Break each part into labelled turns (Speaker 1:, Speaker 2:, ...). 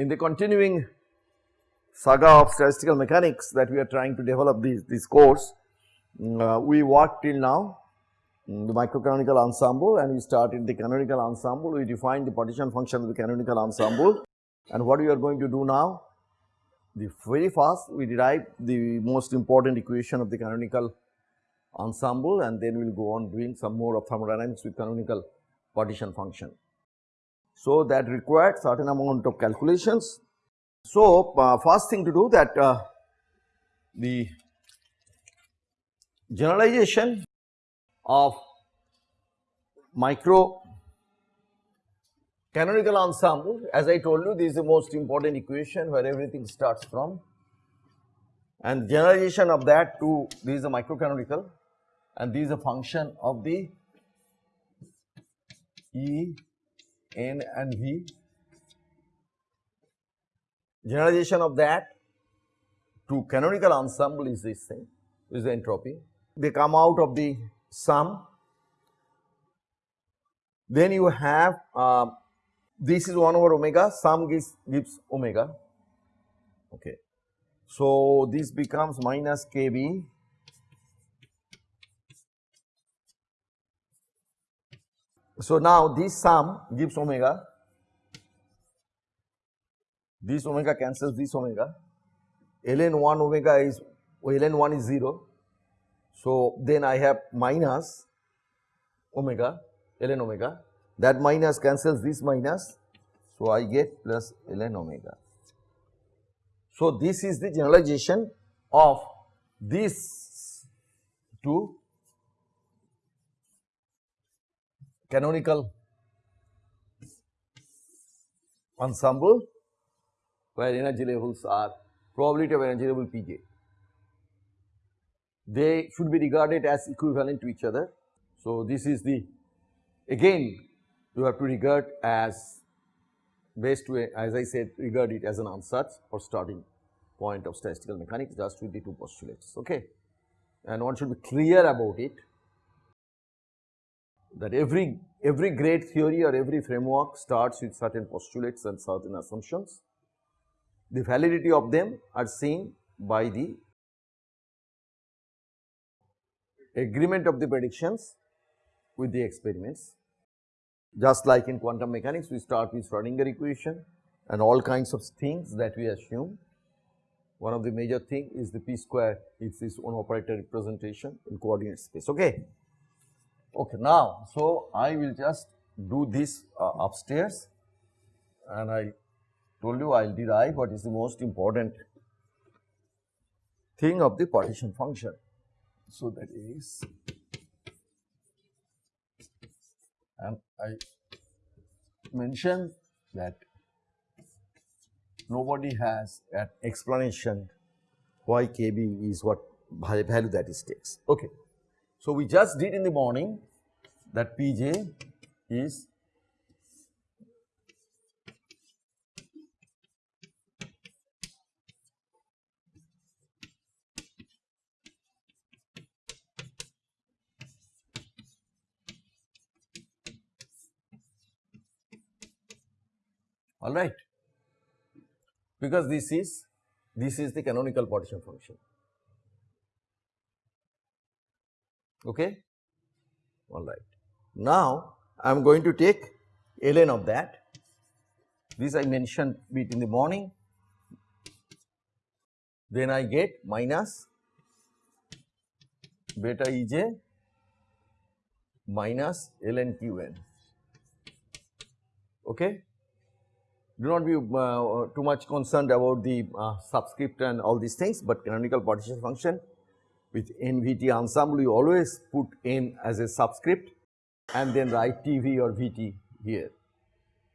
Speaker 1: in the continuing saga of statistical mechanics that we are trying to develop this, this course, uh, we worked till now mm, the microcanonical ensemble and we started the canonical ensemble. We defined the partition function of the canonical ensemble and what we are going to do now? The very fast we derive the most important equation of the canonical ensemble and then we will go on doing some more of thermodynamics with canonical partition function. So, that required certain amount of calculations. So, uh, first thing to do that uh, the generalization of micro canonical ensemble as I told you this is the most important equation where everything starts from and generalization of that to this is a microcanonical and this is a function of the E, N and V. Generalization of that to canonical ensemble is this thing, is the entropy. They come out of the sum. Then you have uh, this is 1 over omega, sum gives, gives omega. Okay. So, this becomes minus kb So, now this sum gives omega, this omega cancels this omega, ln 1 omega is ln 1 is 0. So, then I have minus omega ln omega that minus cancels this minus. So, I get plus ln omega. So, this is the generalization of this to canonical ensemble where energy levels are probability of energy level Pj. They should be regarded as equivalent to each other. So, this is the again you have to regard as best way as I said regard it as an ansatz or starting point of statistical mechanics just with the two postulates okay and one should be clear about it that every, every great theory or every framework starts with certain postulates and certain assumptions. The validity of them are seen by the agreement of the predictions with the experiments. Just like in quantum mechanics, we start with Schrodinger equation and all kinds of things that we assume. One of the major thing is the p square it's its own operator representation in coordinate space. Okay. Okay, now, so I will just do this uh, upstairs and I told you I will derive what is the most important thing of the partition function. So, that is and I mentioned that nobody has an explanation why KB is what value that it takes. Okay. So, we just did in the morning that Pj is all right. Because this is this is the canonical partition function okay all right. Now I am going to take ln of that this I mentioned bit in the morning then I get minus beta Ej minus ln Qn okay. Do not be uh, too much concerned about the uh, subscript and all these things, but canonical partition function with NVT ensemble you always put N as a subscript and then write TV or VT here.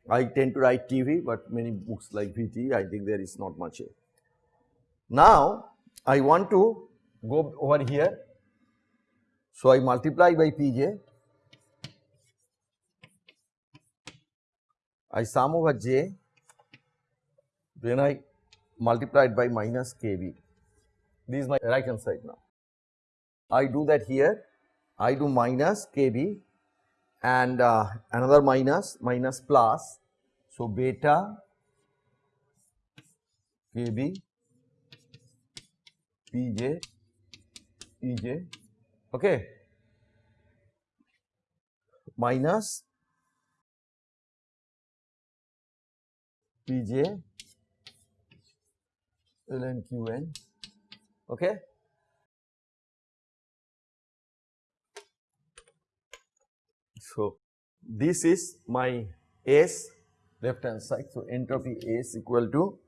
Speaker 1: I tend to write TV but many books like VT I think there is not much here. Now I want to go over here. So I multiply by Pj, I sum over J, then I multiply it by minus kb. This is my right hand side now. I do that here, I do minus kb and uh, another minus, minus plus. So, beta KB PJ EJ okay. Minus Pj ln Qn okay so this is my S left hand side. So entropy S equal to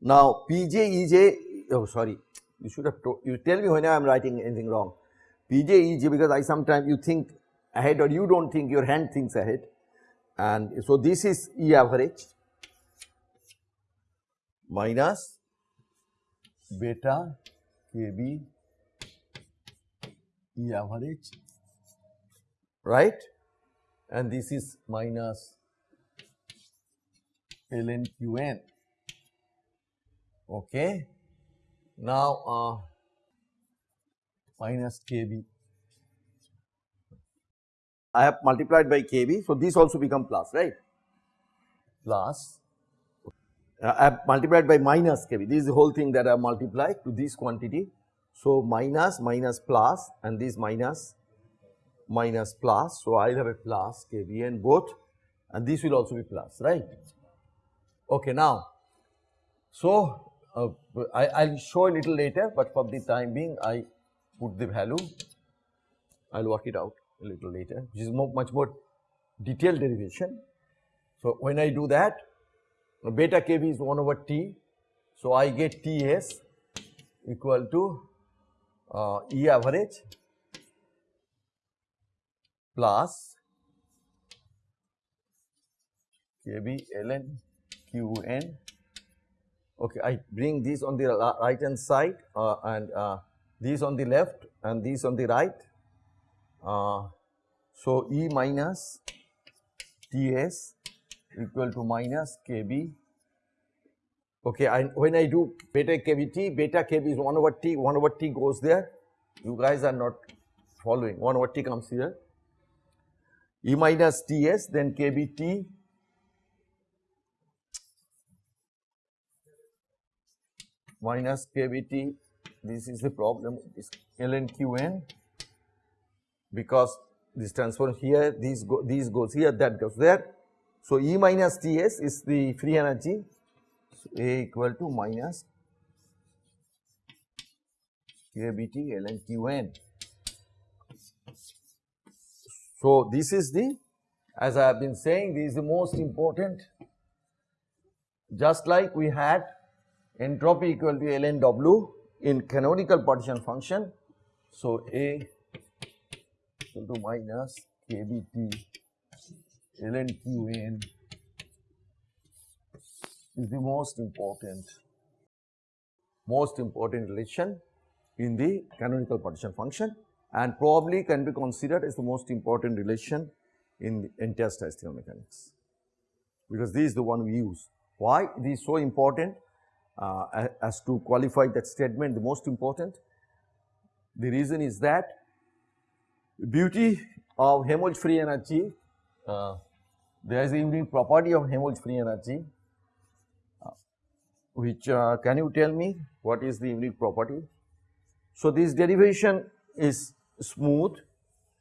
Speaker 1: now Pj oh sorry. You should have told you tell me when I am writing anything wrong. Pj because I sometimes you think ahead or you do not think your hand thinks ahead. And so this is E average minus beta kb E average right? And this is minus ln qn. Okay? Now uh, minus kb. I have multiplied by kb. So, this also become plus right? Plus. I have multiplied by minus kb. This is the whole thing that I have multiplied to this quantity. So, minus minus plus and this minus minus plus. So, I will have a plus and both and this will also be plus right. Okay, now, so uh, I will show a little later, but for the time being I put the value I will work it out a little later which is more, much more detailed derivation. So, when I do that beta kb is 1 over t. So, I get Ts equal to uh, E average plus kb ln qn. Okay, I bring this on the right hand side uh, and uh, these on the left and these on the right uh, so, E minus Ts equal to minus Kb. Okay, I, when I do beta KBT, beta Kb is 1 over T, 1 over T goes there. You guys are not following, 1 over T comes here. E minus Ts, then KBT minus KBT, this is the problem, is ln Qn because this transform here, these go, these goes here, that goes there. So, E minus Ts is the free energy, A equal to minus KBT ln Qn. So, this is the as I have been saying this is the most important just like we had entropy equal to ln W in canonical partition function. So, A equal to minus kbt ln qn is the most important most important relation in the canonical partition function and probably can be considered as the most important relation in the entire statistical mechanics because this is the one we use. Why this is so important uh, as to qualify that statement the most important? The reason is that beauty of Helmholtz free energy, uh, there is a unique property of Helmholtz free energy, which uh, can you tell me what is the unique property? So, this derivation is smooth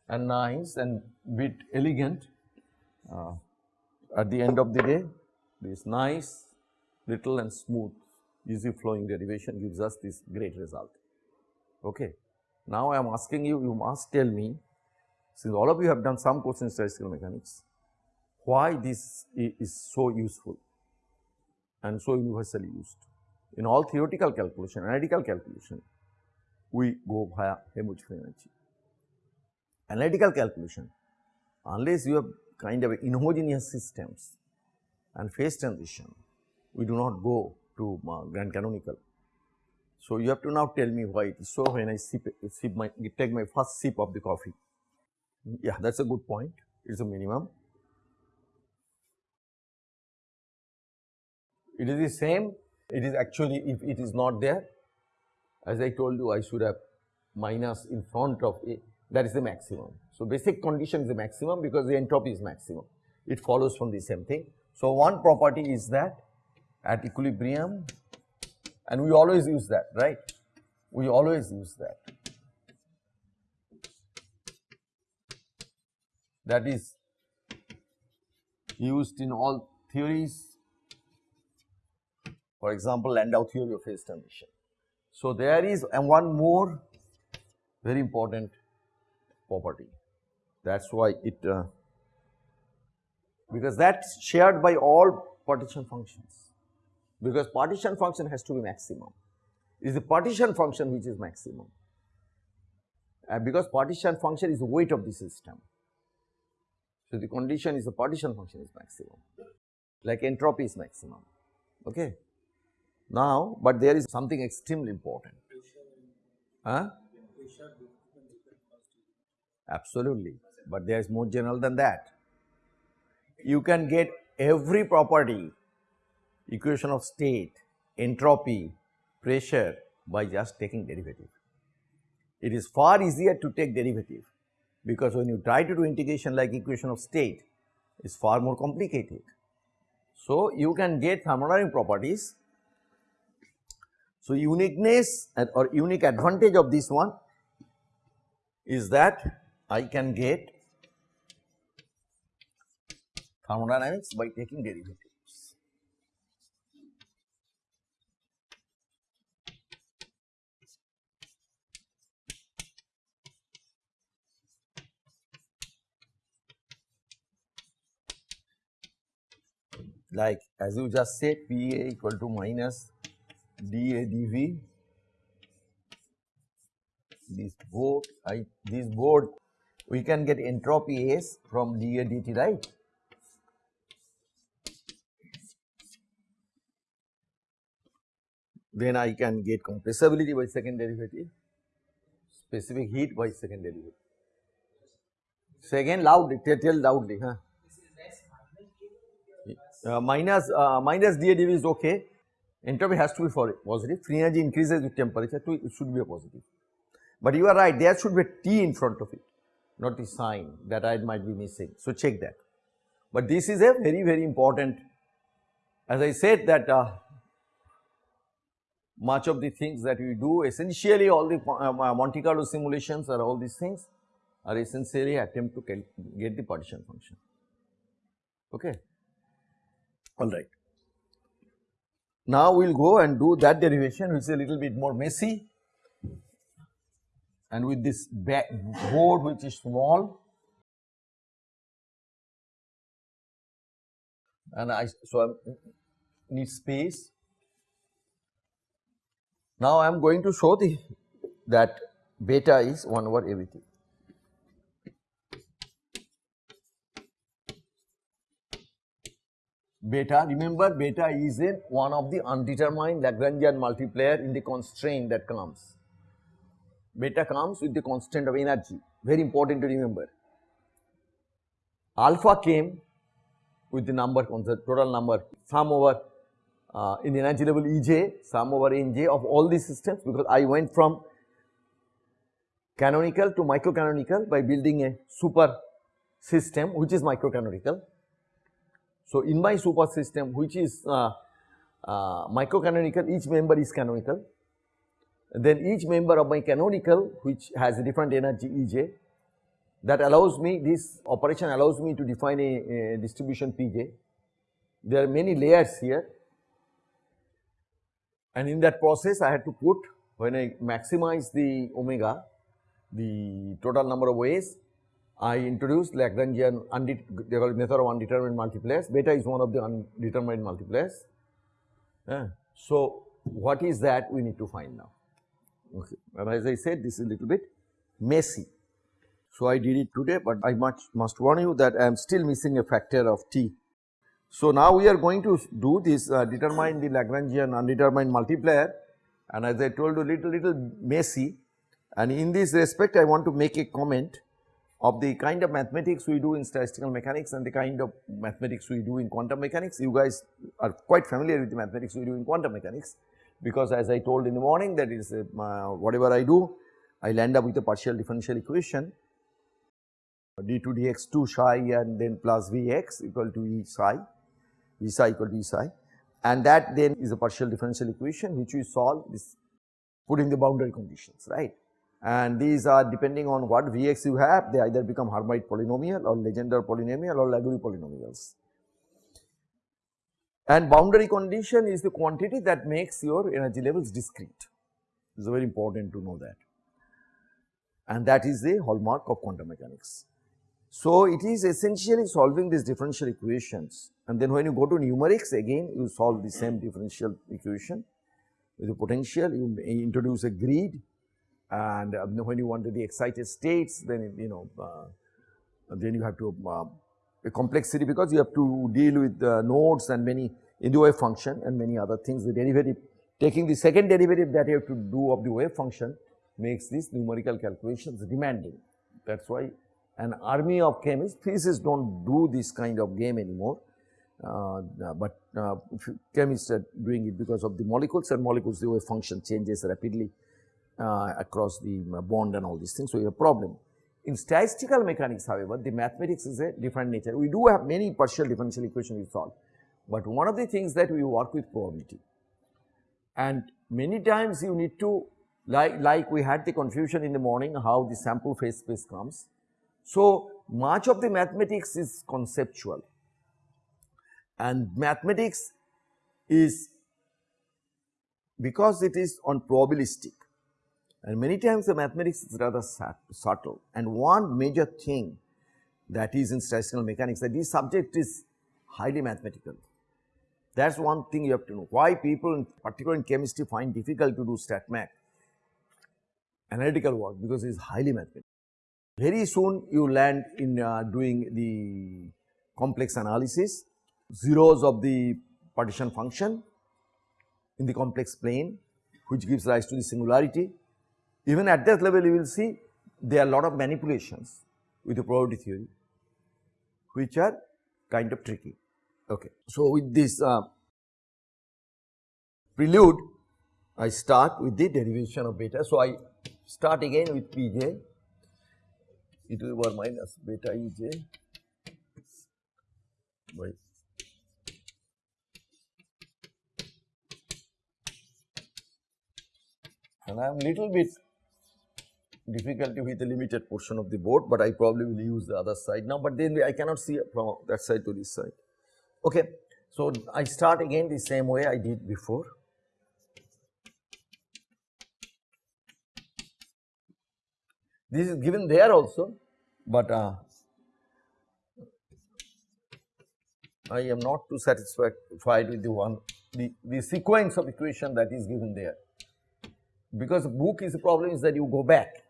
Speaker 1: and nice and bit elegant uh, at the end of the day this nice little and smooth easy flowing derivation gives us this great result. Okay. Now, I am asking you, you must tell me since all of you have done some course in statistical mechanics, why this is so useful and so universally used. In all theoretical calculation, analytical calculation, we go via free energy. Analytical calculation, unless you have kind of inhomogeneous systems and phase transition, we do not go to uh, grand canonical so, you have to now tell me why it is so when I sip, sip my, take my first sip of the coffee. Yeah, that is a good point, it is a minimum. It is the same, it is actually if it is not there, as I told you I should have minus in front of A, that is the maximum. So, basic condition is the maximum because the entropy is maximum, it follows from the same thing. So, one property is that at equilibrium and we always use that right, we always use that. That is used in all theories for example, Landau theory of phase transition. So, there is and one more very important property that is why it uh, because that is shared by all partition functions because partition function has to be maximum it is the partition function which is maximum because partition function is the weight of the system. So, the condition is the partition function is maximum like entropy is maximum okay. Now, but there is something extremely important. Huh? Absolutely, but there is more general than that. You can get every property, equation of state, entropy, pressure by just taking derivative. It is far easier to take derivative because when you try to do integration like equation of state, it is far more complicated. So, you can get thermodynamic properties so, uniqueness or unique advantage of this one is that I can get thermodynamics by taking derivatives. Like as you just said PA equal to minus dAdV this board I this board we can get entropy S from dA dt right. Then I can get compressibility by second derivative, specific heat by second derivative. Second loudly, tell loudly, huh? Uh, minus uh, minus dAdV is okay entropy has to be for positive, free energy increases with temperature to it should be a positive. But you are right there should be a T in front of it not the sign that I might be missing. So, check that. But this is a very very important as I said that uh, much of the things that we do essentially all the uh, Monte Carlo simulations or all these things are essentially attempt to get the partition function. Okay. All right. Now we will go and do that derivation which is a little bit more messy and with this board which is small and I so I need space. Now I am going to show the that beta is 1 over everything. Beta remember beta is in one of the undetermined Lagrangian multiplier in the constraint that comes. Beta comes with the constant of energy very important to remember. Alpha came with the number total number sum over uh, in the energy level Ej sum over Nj of all these systems because I went from canonical to microcanonical by building a super system which is microcanonical so, in my super system which is uh, uh, microcanonical each member is canonical then each member of my canonical which has a different energy Ej that allows me this operation allows me to define a, a distribution Pj. There are many layers here and in that process I had to put when I maximize the omega the total number of ways I introduced Lagrangian method of undetermined multipliers, beta is one of the undetermined multipliers. Yeah. So, what is that we need to find now. Okay. And as I said this is a little bit messy. So, I did it today, but I much must warn you that I am still missing a factor of t. So, now we are going to do this uh, determine the Lagrangian undetermined multiplier and as I told you little little messy and in this respect I want to make a comment of the kind of mathematics we do in statistical mechanics and the kind of mathematics we do in quantum mechanics. You guys are quite familiar with the mathematics we do in quantum mechanics because as I told in the morning that is uh, whatever I do I will end up with a partial differential equation d2 dx2 psi and then plus vx equal to e psi V psi equal to E psi and that then is a partial differential equation which we solve this putting the boundary conditions right. And these are depending on what Vx you have they either become Hermite polynomial or Legendre polynomial or Laguerre polynomials. And boundary condition is the quantity that makes your energy levels discrete. It is very important to know that. And that is the hallmark of quantum mechanics. So, it is essentially solving these differential equations and then when you go to numerics again you solve the same differential equation with the potential you introduce a grid and um, when you want to the excited states then you know uh, then you have to uh, a complexity because you have to deal with nodes and many in the wave function and many other things. The derivative taking the second derivative that you have to do of the wave function makes these numerical calculations demanding. That is why an army of chemists, physicists do not do this kind of game anymore, uh, but uh, chemists are doing it because of the molecules and molecules the wave function changes rapidly uh, across the bond and all these things. So, you have a problem. In statistical mechanics however, the mathematics is a different nature. We do have many partial differential equations we solve, but one of the things that we work with probability and many times you need to like, like we had the confusion in the morning how the sample phase space comes. So, much of the mathematics is conceptual and mathematics is because it is on probabilistic and many times the mathematics is rather subtle and one major thing that is in statistical mechanics that this subject is highly mathematical. That is one thing you have to know why people in particular in chemistry find difficult to do stat mech analytical work because it is highly mathematical. Very soon you land in uh, doing the complex analysis, zeros of the partition function in the complex plane which gives rise to the singularity. Even at that level you will see there are a lot of manipulations with the probability theory which are kind of tricky. Okay. So, with this uh, prelude I start with the derivation of beta. So, I start again with Pj e to the power minus beta Ej by and I am little bit difficulty with the limited portion of the board, but I probably will use the other side now, but then I cannot see from that side to this side. Okay. So, I start again the same way I did before. This is given there also, but uh, I am not too satisfied with the one the, the sequence of equation that is given there because book is the problem is that you go back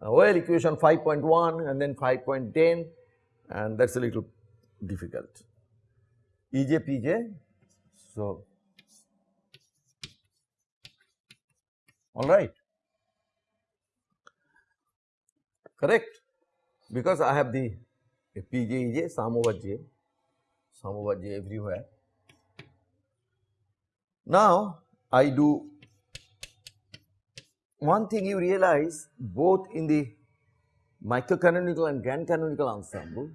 Speaker 1: well equation 5.1 and then 5.10 and that is a little difficult. EJ PJ so alright correct because I have the PJ sum over j sum over j everywhere. Now I do one thing you realize both in the microcanonical and grand canonical ensemble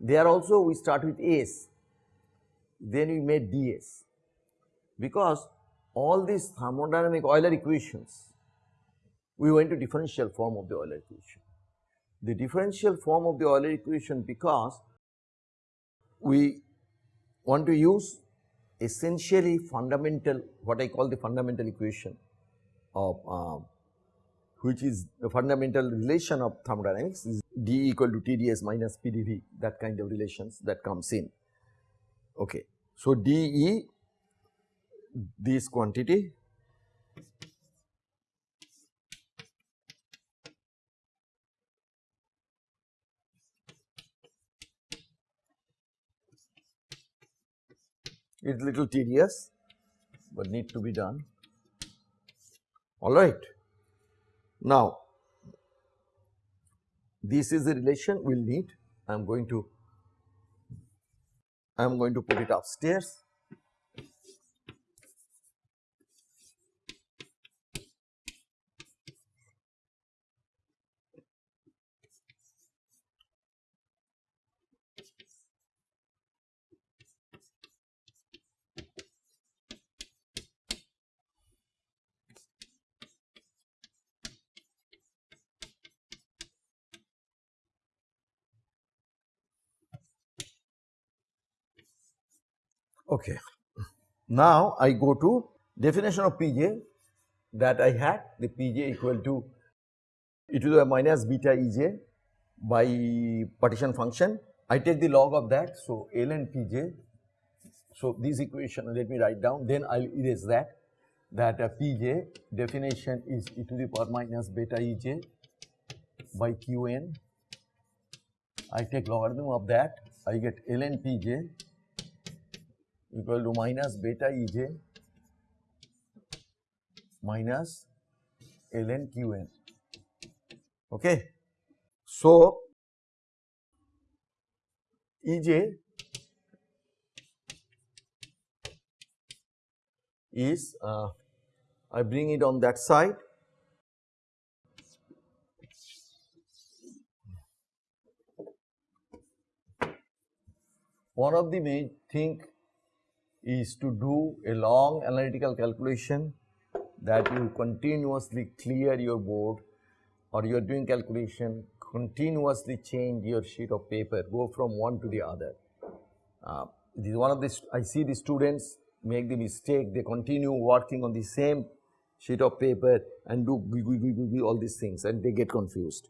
Speaker 1: they are also we start with S then we made ds. Because all these thermodynamic Euler equations we went to differential form of the Euler equation. The differential form of the Euler equation because we want to use essentially fundamental what I call the fundamental equation of uh, which is the fundamental relation of thermodynamics is d equal to TdS minus PdV that kind of relations that comes in. Okay. So, dE this quantity is little tedious, but need to be done. All right. Now, this is the relation we will need. I am going to I am going to put it upstairs. Okay. Now, I go to definition of Pj that I had the Pj equal to e to the minus beta Ej by partition function. I take the log of that. So, ln Pj. So, this equation let me write down then I will erase that that uh, Pj definition is e to the power minus beta Ej by Qn. I take logarithm of that I get ln Pj equal to minus beta Ej minus ln Qn. Okay. So, Ej is uh, I bring it on that side one of the main thing is to do a long analytical calculation that you continuously clear your board or you are doing calculation continuously change your sheet of paper go from one to the other. Uh, this is one of the I see the students make the mistake they continue working on the same sheet of paper and do all these things and they get confused.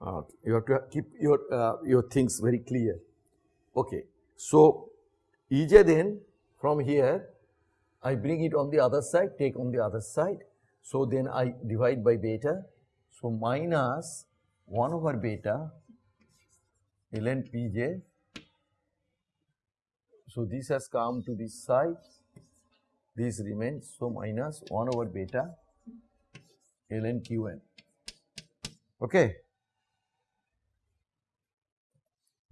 Speaker 1: Uh, you have to keep your uh, your things very clear. Okay. So, Ej then from here I bring it on the other side, take on the other side. So, then I divide by beta. So, minus 1 over beta ln Pj. So, this has come to this side, this remains. So, minus 1 over beta ln Qn. Okay.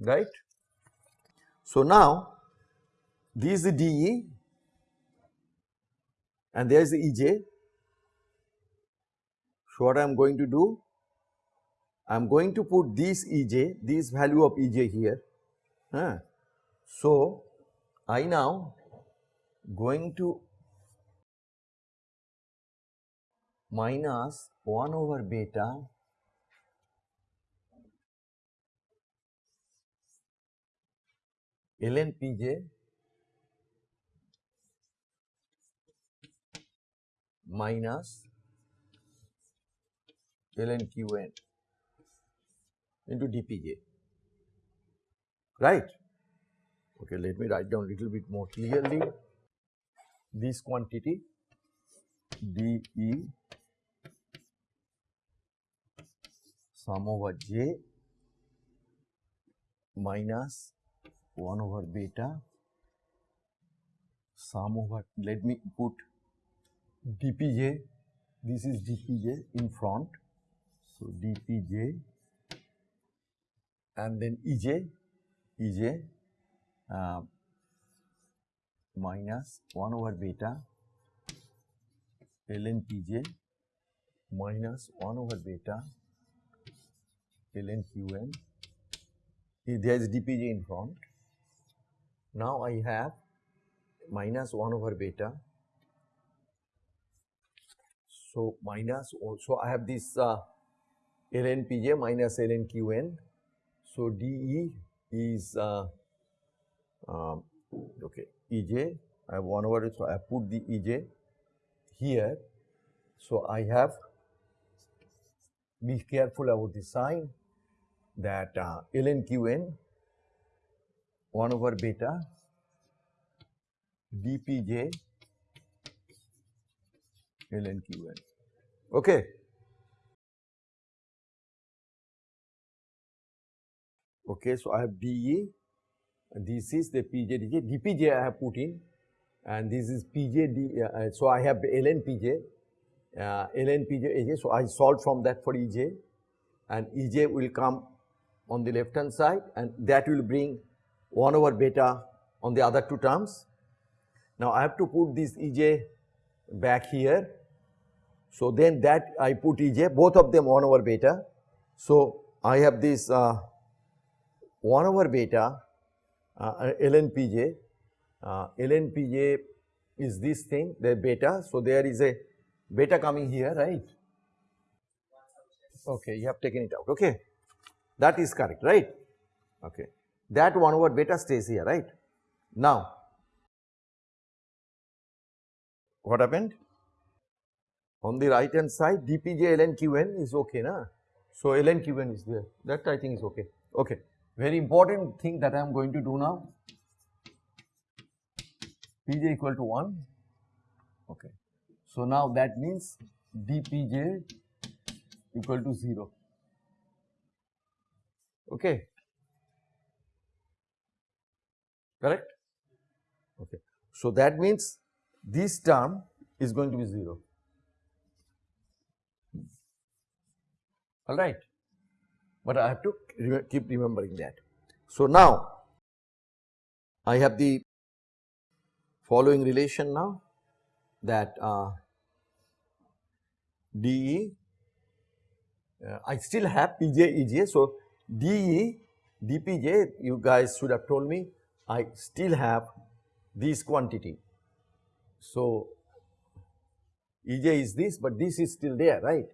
Speaker 1: Right. So, now this is the dE and there is the Ej. So, what I am going to do? I am going to put this Ej, this value of Ej here. Huh. So, I now going to minus 1 over beta ln Pj minus ln Qn into dpj, right. Okay, let me write down little bit more clearly this quantity dE sum over j minus 1 over beta sum over let me put dpj, this is dpj in front. So, dpj and then ej, ej uh, minus 1 over beta ln pj minus 1 over beta ln qn. There is dpj in front. Now, I have minus 1 over beta so, minus also I have this uh, ln pj minus ln qn. So, dE is uh, um, okay ej I have 1 over it. So, I put the ej here. So, I have be careful about the sign that uh, ln qn 1 over beta dpj ln Qn. Okay. Okay, so I have dE, this is the Pj dj, dPj I have put in and this is Pj d, uh, so I have ln Pj, uh, ln Pj Aj, so I solve from that for Ej and Ej will come on the left hand side and that will bring 1 over beta on the other two terms. Now I have to put this Ej back here so, then that I put Ej both of them 1 over beta. So, I have this uh, 1 over beta uh, ln Pj, uh, ln Pj is this thing the beta. So, there is a beta coming here right. Okay, you have taken it out okay. That is correct right. Okay. That 1 over beta stays here right. Now, what happened? On the right hand side dpj ln qn is okay na. So, ln qn is there that I think is okay. Okay. Very important thing that I am going to do now pj equal to 1 okay. So, now that means dpj equal to 0 okay correct okay. So, that means this term is going to be 0 alright, but I have to keep remembering that. So, now I have the following relation now that uh, dE uh, I still have Pj Ej. So, dE dPj you guys should have told me I still have this quantity. So, Ej is this but this is still there right.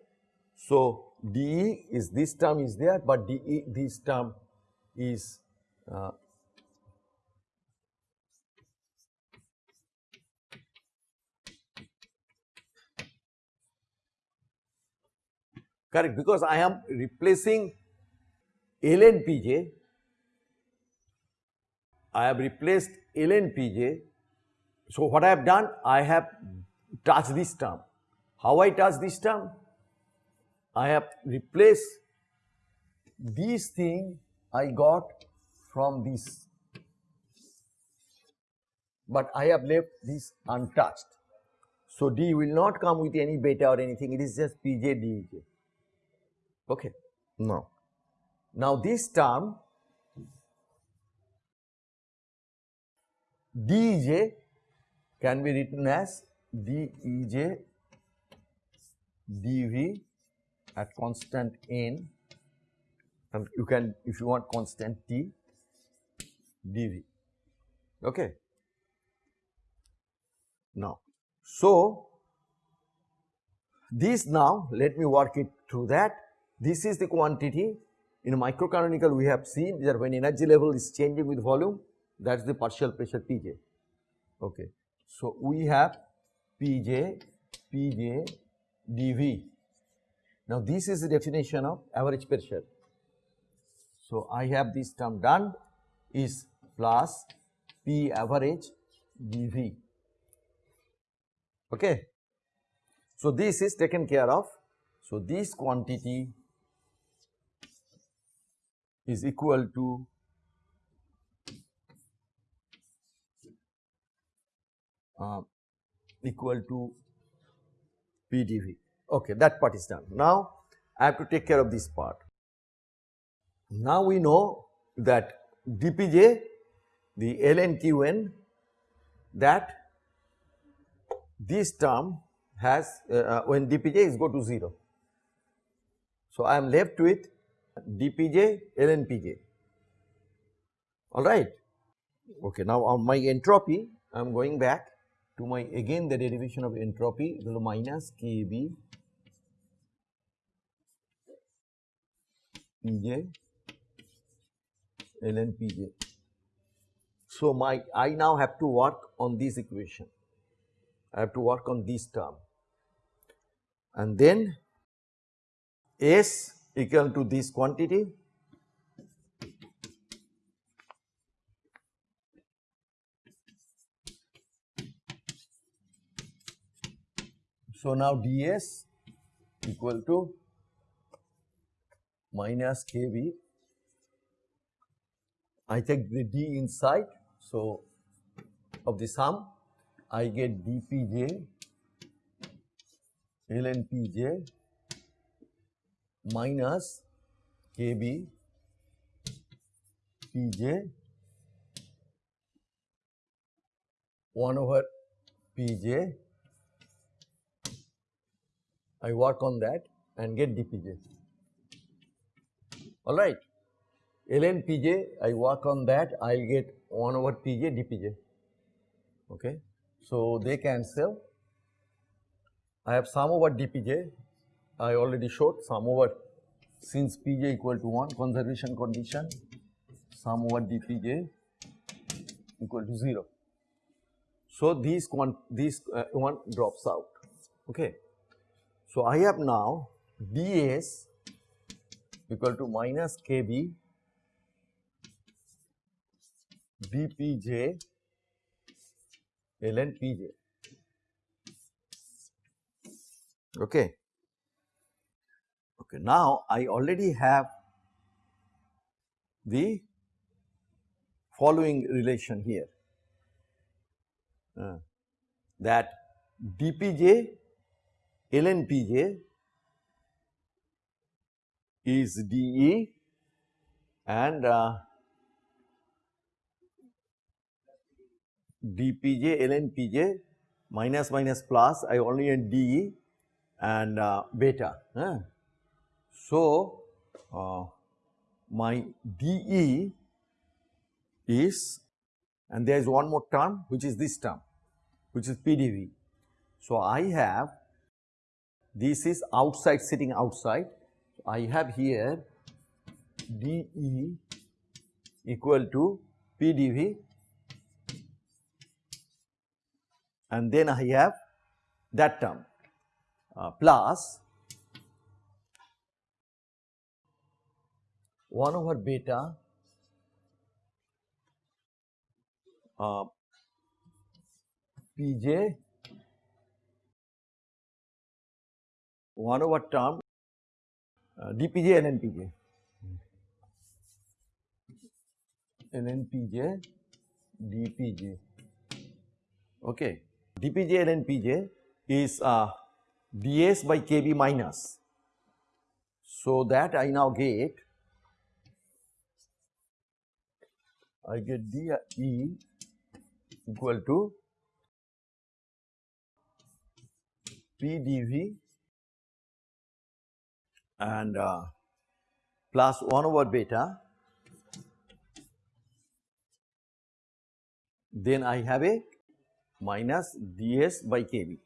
Speaker 1: So, dE is this term is there but dE this term is uh, correct because I am replacing ln Pj, I have replaced ln Pj. So, what I have done? I have touched this term. How I touch this term? I have replaced this thing I got from this, but I have left this untouched. So, D will not come with any beta or anything, it is just Pj Dej. Okay. Now, now this term Dej can be written as Dej dV at constant n. And you can if you want constant t dv okay. Now so this now let me work it through that. This is the quantity. In microcanonical we have seen that when energy level is changing with volume that is the partial pressure pj okay. So we have pj pj dv now, this is the definition of average pressure. So, I have this term done is plus P average dV. Okay. So, this is taken care of. So, this quantity is equal to uh, equal to PdV. Okay, that part is done. Now, I have to take care of this part. Now, we know that dpj, the ln qn, that this term has uh, uh when dpj is go to 0. So, I am left with dpj ln pj alright. Okay, now on my entropy I am going back to my again the derivation of entropy to minus kb Pj ln Pj. So, my I now have to work on this equation, I have to work on this term. And then S equal to this quantity. So, now ds equal to minus kb. I take the d inside. So, of the sum I get dpj ln pj minus kb pj 1 over pj I work on that and get dpj alright. ln Pj I work on that I will get 1 over Pj dPj okay. So, they cancel I have sum over dPj I already showed sum over since Pj equal to 1 conservation condition sum over dPj equal to 0. So, these quant uh, one drops out. Okay. So, I have now ds equal to minus kb dpj ln pj. Okay. Okay. Now, I already have the following relation here uh, that dpj ln pj is dE and uh, dpj ln pj minus minus plus I only in dE and uh, beta. So, uh, my dE is and there is one more term which is this term which is PdV. So, I have this is outside sitting outside I have here dE equal to PdV and then I have that term uh, plus 1 over beta uh, Pj 1 over term uh, dpj lnpj lnpj dpj okay. Dpj lnpj is uh, ds by kb minus. So that i now get i get d e equal to pdv and uh, plus 1 over beta then I have a minus ds by kb.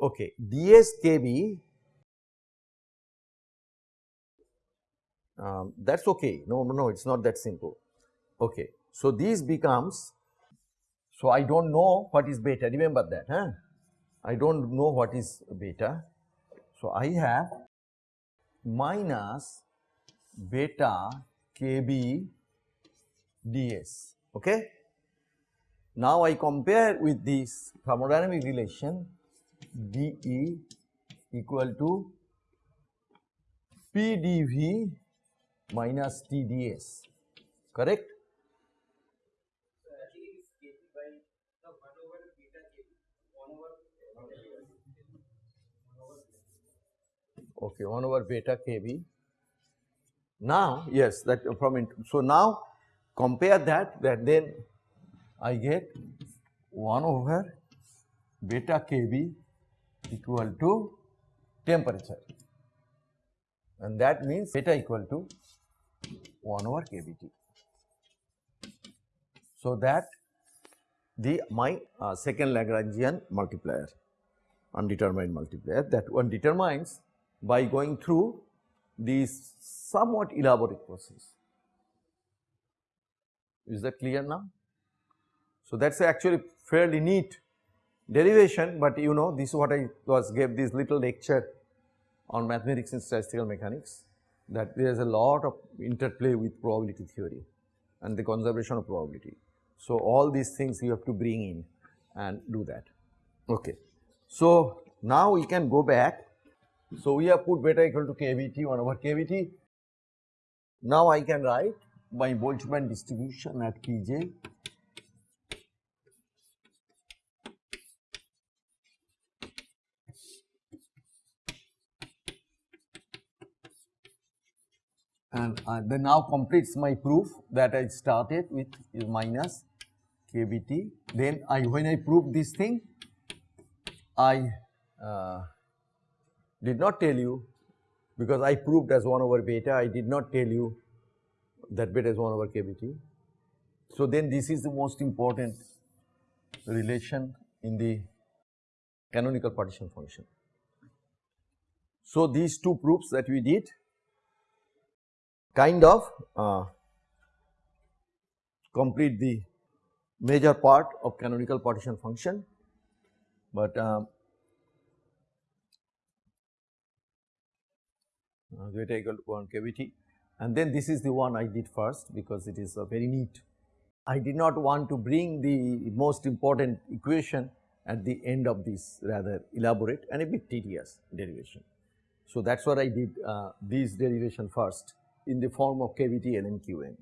Speaker 1: Okay, ds kb um, that is okay, no, no, it is not that simple. Okay, so this becomes, so I do not know what is beta, remember that, huh? I do not know what is beta. So, I have minus beta kb ds. Okay? Now I compare with this thermodynamic relation dE equal to PdV minus TdS, correct? Okay 1 over beta kb. Now yes that from so now compare that that then I get 1 over beta kb equal to temperature and that means beta equal to 1 over kBT. So that the my uh, second Lagrangian multiplier undetermined multiplier that one determines by going through this somewhat elaborate process. Is that clear now? So, that is actually fairly neat derivation, but you know this is what I was gave this little lecture on mathematics and statistical mechanics that there is a lot of interplay with probability theory and the conservation of probability. So, all these things you have to bring in and do that. Okay. So, now we can go back so, we have put beta equal to kBT 1 over kBT. Now, I can write my Boltzmann distribution at Pj and uh, then now completes my proof that I started with is minus kBT. Then I when I prove this thing, I uh, did not tell you because I proved as 1 over beta, I did not tell you that beta is 1 over kBT. So, then this is the most important relation in the canonical partition function. So, these two proofs that we did kind of uh, complete the major part of canonical partition function, but um, uh, zeta equal to concavity and then this is the one I did first because it is uh, very neat. I did not want to bring the most important equation at the end of this rather elaborate and a bit tedious derivation. So, that is what I did uh, this derivation first in the form of kBT ln Qn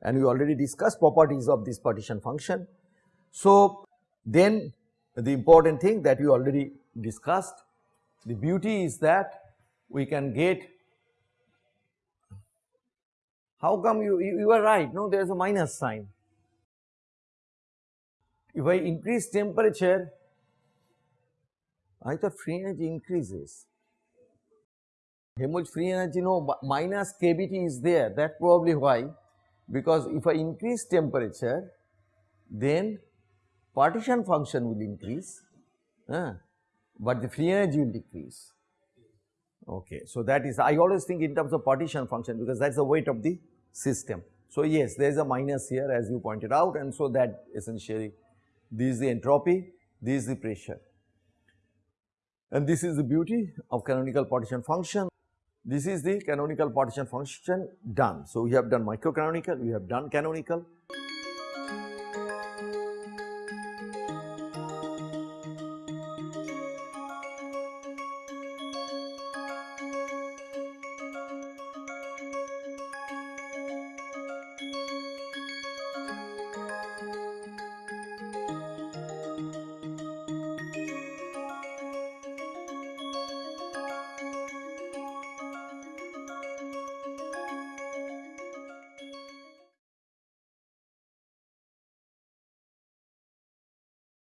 Speaker 1: and we already discussed properties of this partition function. So, then the important thing that we already discussed the beauty is that we can get. How come you, you, you are right? No there is a minus sign. If I increase temperature, I thought free energy increases. Helmholtz free energy no minus kBT is there. That probably why. Because if I increase temperature then partition function will increase uh, but the free energy will decrease. Okay. So, that is I always think in terms of partition function because that is the weight of the system. So, yes there is a minus here as you pointed out and so that essentially this is the entropy, this is the pressure. And this is the beauty of canonical partition function. This is the canonical partition function done. So, we have done microcanonical, we have done canonical